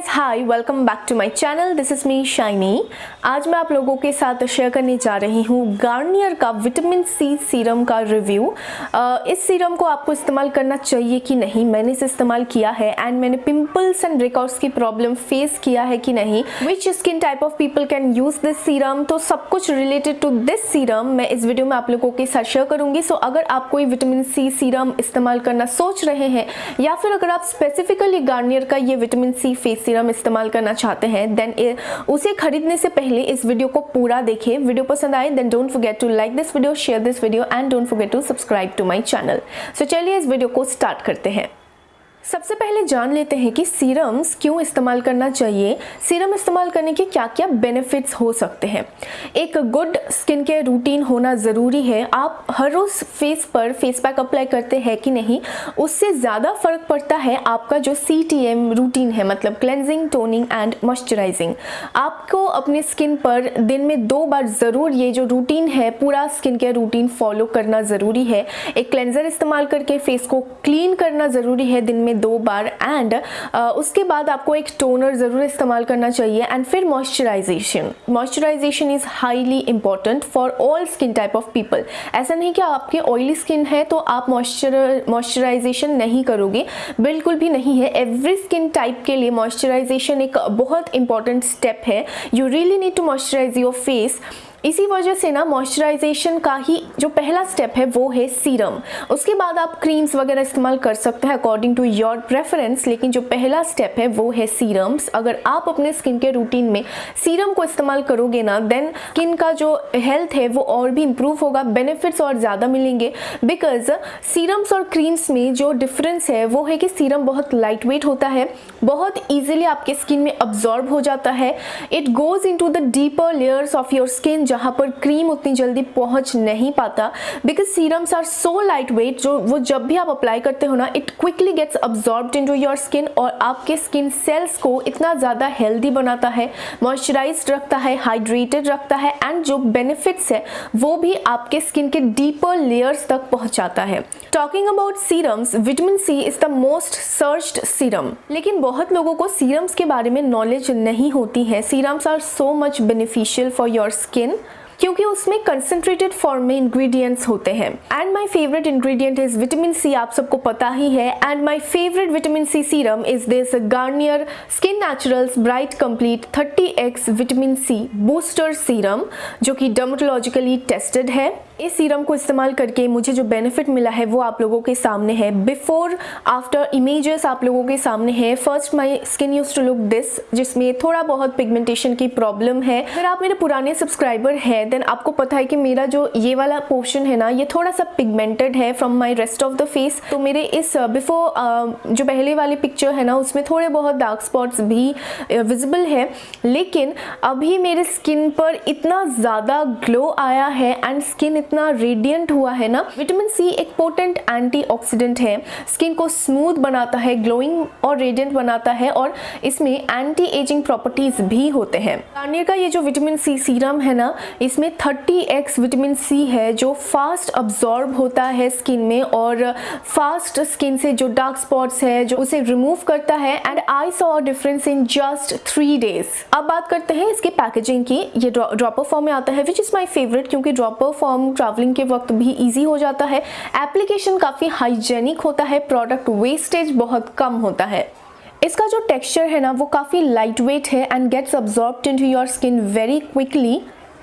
Guys hi welcome back to my channel this is me Shiny आज मैं आप लोगों के साथ शेयर करने जा रही हूँ गार्नियर का विटामिन सी सीरम का रिव्यू इस सीरम को आपको इस्तेमाल करना चाहिए कि नहीं? मैंने इसे इस्तेमाल किया है एंड मैंने पिंपल्स एंड रिकॉर्ड्स की प्रॉब्लम फेस किया है कि नहीं? Which skin type of people can use this serum तो सब कुछ रिलेटेड टू दिस सीरम मैं इस वीडियो में आप लोगों के साथ शेयर करूँगी। सो so, अगर आप कोई विटामिन सी सीरम इस्तेमाल करना सोच रहे हैं या फिर अगर आप स्पेसिफिकली गार्नियर का ये विटामिन सी फेस सीरम इस्तेमाल करना चाहते हैं देन उसे खरीदने से पहले इस वीडियो को पूरा देखें। वीडियो पसंद आए then don't forget to like this video share this video and don't forget to subscribe to my channel so चलिए इस वीडियो को स्टार्ट करते हैं। सबसे पहले जान लेते हैं कि सीरम्स क्यों इस्तेमाल करना चाहिए। सीरम इस्तेमाल करने के क्या क्या बेनिफिट्स हो सकते हैं। एक गुड स्किन केयर रूटीन होना ज़रूरी है। आप हर रोज़ फेस पर फेस पैक अप्लाई करते हैं कि नहीं, उससे ज़्यादा फ़र्क पड़ता है आपका जो सी टी एम रूटीन है मतलब क्लेंजिंग टोनिंग एंड मॉइस्चराइजिंग आपको अपने स्किन पर दिन में दो बार ज़रूर ये जो रूटीन है, पूरा स्किन केयर रूटीन फॉलो करना ज़रूरी है। एक क्लेंजर इस्तेमाल करके फेस को क्लीन करना ज़रूरी है दिन में में दो बार एंड उसके बाद आपको एक टोनर ज़रूर इस्तेमाल करना चाहिए एंड फिर moisturisation moisturisation is highly important for all skin type of people ऐसा नहीं कि आपकी ऑयली स्किन है तो आप मॉइस्चर मॉइस्चराइजेशन नहीं करोगे. बिल्कुल भी नहीं है. एवरी स्किन टाइप के लिए मॉइस्चराइजेशन एक बहुत इंपॉर्टेंट स्टेप है. You really need to moisturise your face इसी वजह से ना मॉइस्चराइजेशन का ही जो पहला स्टेप है, वो है सीरम उसके बाद आप क्रीम्स वगैरह इस्तेमाल कर सकते हैं अकॉर्डिंग टू योर प्रेफरेंस लेकिन जो पहला स्टेप है, वो है सीरम्स अगर आप अपने स्किन के रूटीन में सीरम को इस्तेमाल करोगे ना देन स्किन का जो हेल्थ है, वो और भी इम्प्रूव होगा बेनिफिट्स और ज़्यादा मिलेंगे. बिकॉज़ सीरम्स और क्रीम्स में जो डिफरेंस है, वो है कि सीरम बहुत लाइट वेट होता है, बहुत ईजिली आपके स्किन में अब्जॉर्ब हो जाता है. It goes in the deeper layers of your skin जहाँ पर क्रीम उतनी जल्दी पहुँच नहीं पाता। Because serums are so light weight जो, वो जब भी आप अप्लाई करते हो ना it quickly gets absorb into your skin और आपके स्किन सेल्स को इतना ज़्यादा हेल्दी बनाता है मॉइस्चराइज रखता है हाइड्रेटेड रखता है एंड जो बेनिफिट्स है, वो भी आपके स्किन के डीपर लेयर्स तक पहुँचाता है। Talking about serums vitamin C is the most searched serum लेकिन बहुत लोगों को सीरम्स के बारे में नॉलेज नहीं होती है। Serums are so much beneficial for your skin क्योंकि उसमें कंसेंट्रेटेड फॉर्म में इंग्रेडिएंट्स होते हैं। And my favourite ingredient is vitamin C आप सबको पता ही है। And my favourite vitamin C serum is this Garnier skin naturals bright complete 30 X vitamin C booster serum जो कि डर्मोटोलॉजिकली टेस्टेड है। इस सीरम को इस्तेमाल करके मुझे जो बेनिफिट मिला है वो आप लोगों के सामने है। बिफोर आफ्टर इमेजेस आप लोगों के सामने है। First my skin use to look this जिसमें थोड़ा बहुत पिगमेंटेशन की प्रॉब्लम है। अगर आप मेरे पुराने सब्सक्राइबर हैं देन आपको पता है कि मेरा जो ये वाला पोर्शन है ना, ये थोड़ा सा पिगमेंटेड है from my rest of the face तो मेरे इस बिफोर जो पहले वाली पिक्चर है ना, उसमें थोड़े बहुत डार्क स्पॉट्स भी विजिबल है। लेकिन अभी मेरे स्किन पर इतना ज़्यादा ग्लो आया है एंड स्किन इतना रेडियंट हुआ है ना विटामिन सी एक पोटेंट एंटीऑक्सीडेंट है। स्किन को स्मूथ बनाता है ग्लोइंग और रेडियंट बनाता है और इसमें एंटी एजिंग प्रॉपर्टीज़ भी होते हैं। गार्नियर का ये जो विटामिन सी सीरम है ना, इसमें 30x विटामिन सी है जो फास्ट अब्जॉर्ब होता है स्किन में और फास्ट स्किन से जो डार्क स्पॉट्स है, जो उसे रिमूव करता है and I saw difference in just three days अब बात करते हैं इसके पैकेजिंग की। ये ड्रॉपर फॉर्म में आता है विच इज़ माई फेवरेट क्योंकि ड्रॉपर फॉर्म ट्रैवलिंग के वक्त भी ईजी हो जाता है। एप्लीकेशन काफ़ी हाइजेनिक होता है प्रोडक्ट वेस्टेज बहुत कम होता है। इसका जो टेक्सचर है ना, वो काफ़ी लाइट वेट है and gets absorb into your skin very quickly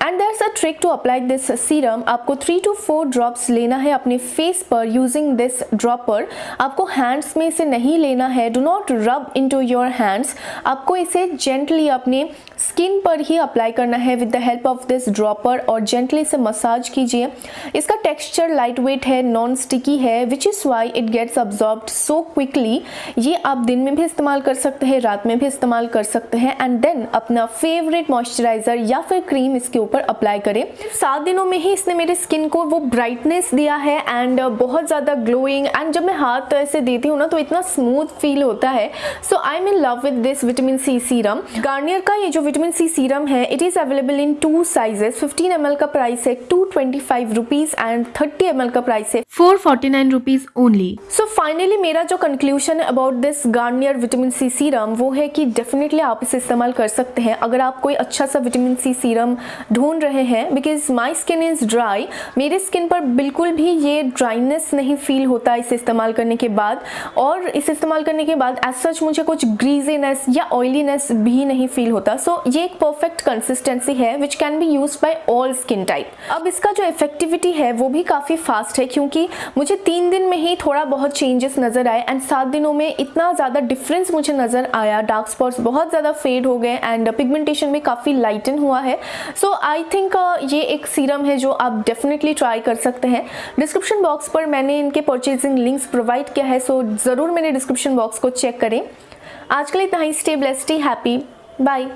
and there a trick to apply this serum आपको थ्री टू फोर ड्रॉप्स लेना है अपने फेस पर यूजिंग दिस ड्रॉपर आपको हैंड्स में इसे नहीं लेना है। डो नॉट रब इन टू योर हैंड्स आपको इसे जेंटली अपने स्किन पर ही अप्लाई करना है with the help of this dropper और जेंटली इसे मसाज कीजिए। इसका टेक्सचर लाइट वेट है नॉन स्टिकी है which is why it gets absorb so quickly ये आप दिन में भी इस्तेमाल कर सकते हैं, रात में भी इस्तेमाल कर सकते हैं। एंड देन अपना फेवरेट मॉइस्चराइजर या फिर क्रीम इसके ऊपर अप्लाई करें। सात दिनों में ही इसने मेरे स्किन को वो ब्राइटनेस दिया है एंड बहुत ज़्यादा ग्लोइंग एंड जब मैं हाथ ऐसे देती हूँ ना तो इतना स्मूथ फील होता है। So I am in love with this vitamin C serum Garnier का ये जो विटामिन सी सीरम है. It is available in two sizes 15 M का प्राइस है two twenty five rupees and thirty M का price है. Four forty nine rupees only so finally मेरा जो कंक्लूजन है about this Garnier vitamin C serum वो है कि डेफिनेटली आप इसे इस्तेमाल कर सकते हैं अगर आप कोई अच्छा सा विटामिन सी सीरम ढूंढ रहे हैं because my skin is dry मेरे स्किन पर बिल्कुल भी ये ड्राइनेस नहीं फील होता इसे इस्तेमाल करने के बाद. और इसे इस्तेमाल करने के बाद एज सच मुझे कुछ ग्रीजीनेस या ऑयलीनेस भी नहीं फील होता. सो ये एक परफेक्ट कंसिस्टेंसी है which can be use by all skin type अब इसका जो इफेक्टिविटी है, वो भी काफ़ी फास्ट है, क्योंकि मुझे तीन दिन में ही थोड़ा बहुत चेंजेस नज़र आए एंड सात दिनों में इतना ज़्यादा डिफरेंस मुझे नज़र आया। डार्क स्पॉट्स बहुत ज़्यादा फेड हो गए एंड पिगमेंटेशन भी काफ़ी लाइटन हुआ है। सो आई थिंक ये एक सीरम है जो आप डेफिनेटली ट्राई कर सकते हैं। डिस्क्रिप्शन बॉक्स पर मैंने इनके परचेजिंग लिंक्स प्रोवाइड किया है सो so ज़रूर मेरे डिस्क्रिप्शन बॉक्स को चेक करें। आज के लिए इतना ही। Stay blessed happy bye